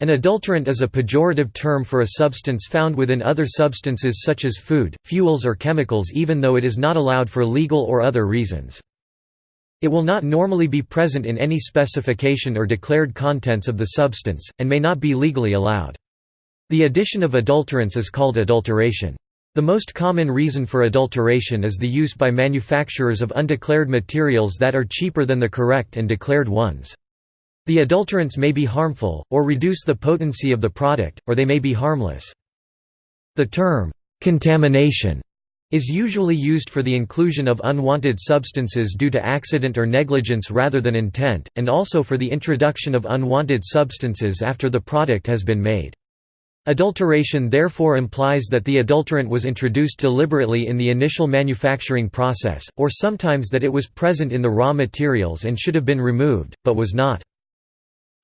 An adulterant is a pejorative term for a substance found within other substances such as food, fuels or chemicals even though it is not allowed for legal or other reasons. It will not normally be present in any specification or declared contents of the substance, and may not be legally allowed. The addition of adulterants is called adulteration. The most common reason for adulteration is the use by manufacturers of undeclared materials that are cheaper than the correct and declared ones. The adulterants may be harmful, or reduce the potency of the product, or they may be harmless. The term, "'contamination' is usually used for the inclusion of unwanted substances due to accident or negligence rather than intent, and also for the introduction of unwanted substances after the product has been made. Adulteration therefore implies that the adulterant was introduced deliberately in the initial manufacturing process, or sometimes that it was present in the raw materials and should have been removed, but was not.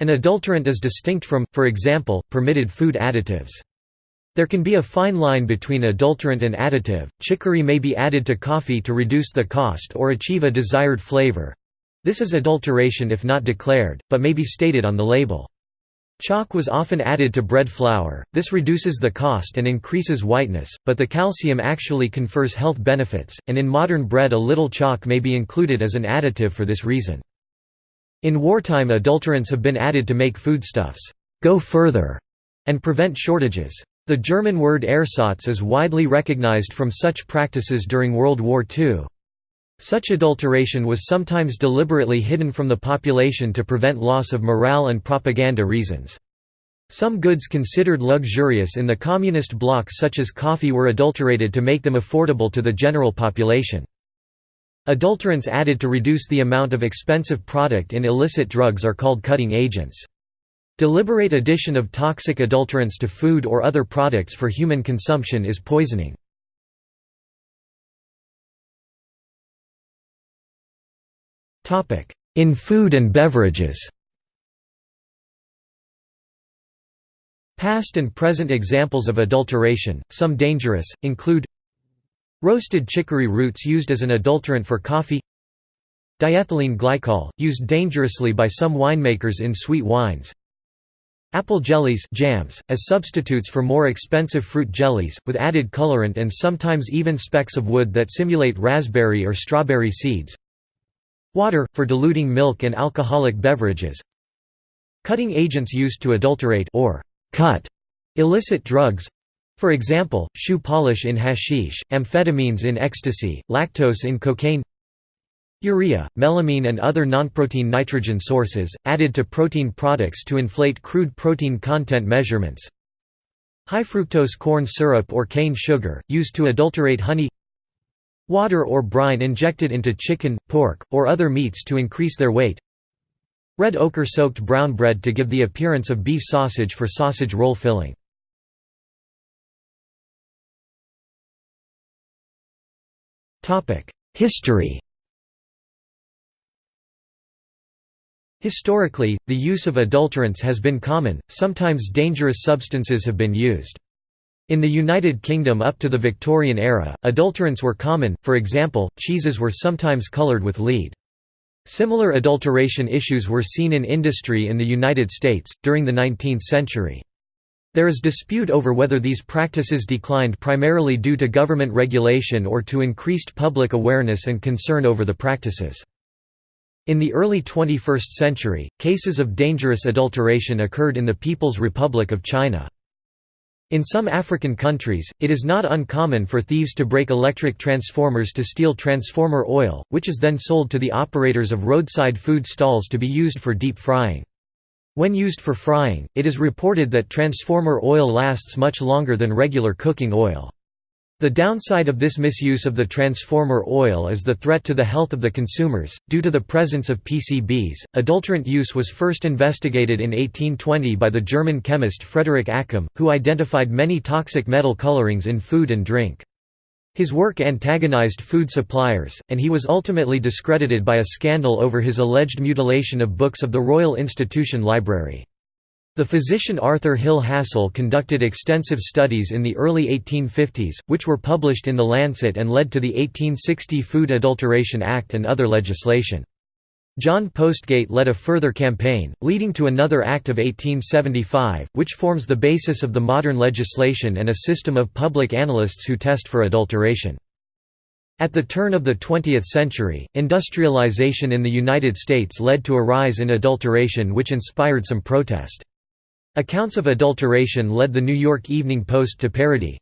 An adulterant is distinct from, for example, permitted food additives. There can be a fine line between adulterant and additive. Chicory may be added to coffee to reduce the cost or achieve a desired flavor. This is adulteration if not declared, but may be stated on the label. Chalk was often added to bread flour, this reduces the cost and increases whiteness, but the calcium actually confers health benefits, and in modern bread a little chalk may be included as an additive for this reason. In wartime adulterants have been added to make foodstuffs go further and prevent shortages. The German word Ersatz is widely recognized from such practices during World War II. Such adulteration was sometimes deliberately hidden from the population to prevent loss of morale and propaganda reasons. Some goods considered luxurious in the communist bloc such as coffee were adulterated to make them affordable to the general population. Adulterants added to reduce the amount of expensive product in illicit drugs are called cutting agents. Deliberate addition of toxic adulterants to food or other products for human consumption is poisoning. In food and beverages Past and present examples of adulteration, some dangerous, include Roasted chicory roots used as an adulterant for coffee. Diethylene glycol, used dangerously by some winemakers in sweet wines. Apple jellies jams, as substitutes for more expensive fruit jellies, with added colorant and sometimes even specks of wood that simulate raspberry or strawberry seeds. Water, for diluting milk and alcoholic beverages. Cutting agents used to adulterate or cut illicit drugs for example, shoe polish in hashish, amphetamines in ecstasy, lactose in cocaine Urea, melamine and other nonprotein nitrogen sources, added to protein products to inflate crude protein content measurements. High fructose corn syrup or cane sugar, used to adulterate honey. Water or brine injected into chicken, pork, or other meats to increase their weight. Red ochre soaked brown bread to give the appearance of beef sausage for sausage roll filling History Historically, the use of adulterants has been common, sometimes dangerous substances have been used. In the United Kingdom up to the Victorian era, adulterants were common, for example, cheeses were sometimes coloured with lead. Similar adulteration issues were seen in industry in the United States, during the 19th century. There is dispute over whether these practices declined primarily due to government regulation or to increased public awareness and concern over the practices. In the early 21st century, cases of dangerous adulteration occurred in the People's Republic of China. In some African countries, it is not uncommon for thieves to break electric transformers to steal transformer oil, which is then sold to the operators of roadside food stalls to be used for deep frying. When used for frying, it is reported that transformer oil lasts much longer than regular cooking oil. The downside of this misuse of the transformer oil is the threat to the health of the consumers. Due to the presence of PCBs, adulterant use was first investigated in 1820 by the German chemist Frederick Accum, who identified many toxic metal colorings in food and drink. His work antagonized food suppliers, and he was ultimately discredited by a scandal over his alleged mutilation of books of the Royal Institution Library. The physician Arthur Hill Hassall conducted extensive studies in the early 1850s, which were published in The Lancet and led to the 1860 Food Adulteration Act and other legislation. John Postgate led a further campaign, leading to another Act of 1875, which forms the basis of the modern legislation and a system of public analysts who test for adulteration. At the turn of the 20th century, industrialization in the United States led to a rise in adulteration which inspired some protest. Accounts of adulteration led the New York Evening Post to parody,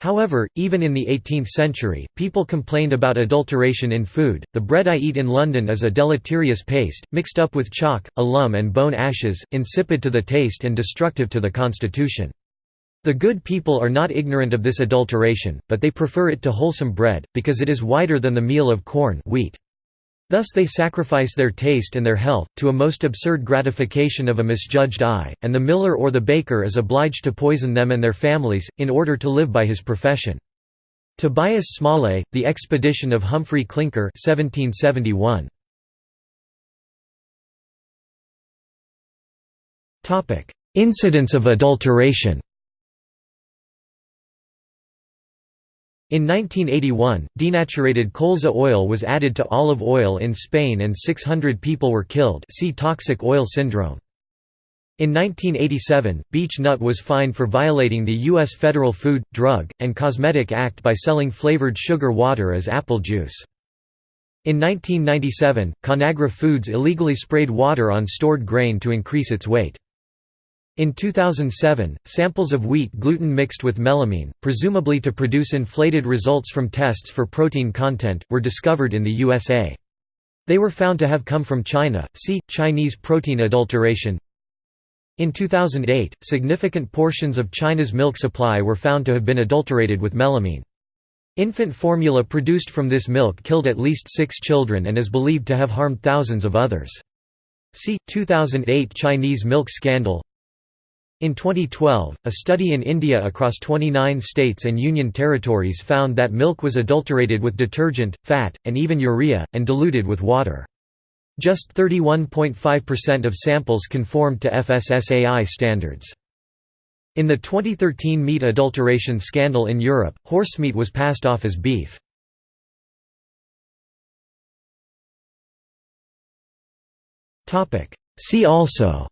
However, even in the 18th century, people complained about adulteration in food. The bread I eat in London is a deleterious paste, mixed up with chalk, alum, and bone ashes, insipid to the taste and destructive to the constitution. The good people are not ignorant of this adulteration, but they prefer it to wholesome bread, because it is whiter than the meal of corn wheat. Thus they sacrifice their taste and their health, to a most absurd gratification of a misjudged eye, and the miller or the baker is obliged to poison them and their families, in order to live by his profession. Tobias Smollett, The Expedition of Humphrey Clinker 1771. Incidents of adulteration In 1981, denaturated colza oil was added to olive oil in Spain and 600 people were killed see toxic oil syndrome. In 1987, Beech Nut was fined for violating the U.S. Federal Food, Drug, and Cosmetic Act by selling flavored sugar water as apple juice. In 1997, Conagra Foods illegally sprayed water on stored grain to increase its weight. In 2007, samples of wheat gluten mixed with melamine, presumably to produce inflated results from tests for protein content, were discovered in the USA. They were found to have come from China. See Chinese protein adulteration. In 2008, significant portions of China's milk supply were found to have been adulterated with melamine. Infant formula produced from this milk killed at least six children and is believed to have harmed thousands of others. See 2008 Chinese milk scandal. In 2012, a study in India across 29 states and union territories found that milk was adulterated with detergent, fat, and even urea, and diluted with water. Just 31.5% of samples conformed to FSSAI standards. In the 2013 meat adulteration scandal in Europe, horsemeat was passed off as beef. See also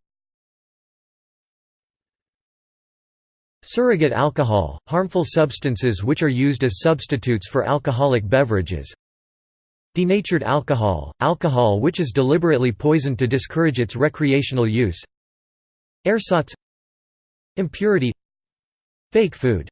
Surrogate alcohol, harmful substances which are used as substitutes for alcoholic beverages. Denatured alcohol, alcohol which is deliberately poisoned to discourage its recreational use. Ersatz. Impurity. Fake food